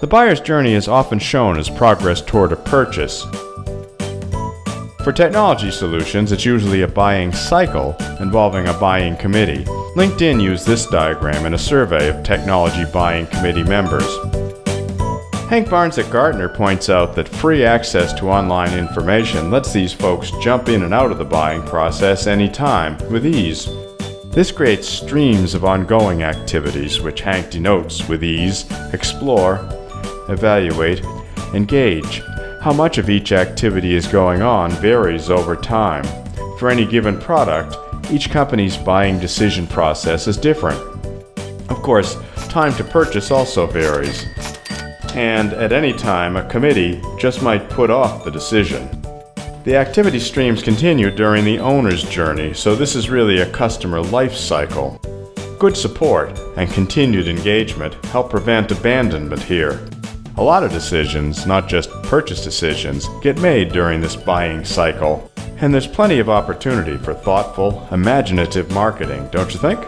The buyer's journey is often shown as progress toward a purchase. For technology solutions, it's usually a buying cycle involving a buying committee. LinkedIn used this diagram in a survey of technology buying committee members. Hank Barnes at Gartner points out that free access to online information lets these folks jump in and out of the buying process anytime with ease. This creates streams of ongoing activities, which Hank denotes with E's, explore, evaluate, engage. How much of each activity is going on varies over time. For any given product, each company's buying decision process is different. Of course, time to purchase also varies. And at any time, a committee just might put off the decision. The activity streams continue during the owner's journey, so this is really a customer life cycle. Good support and continued engagement help prevent abandonment here. A lot of decisions, not just purchase decisions, get made during this buying cycle, and there's plenty of opportunity for thoughtful, imaginative marketing, don't you think?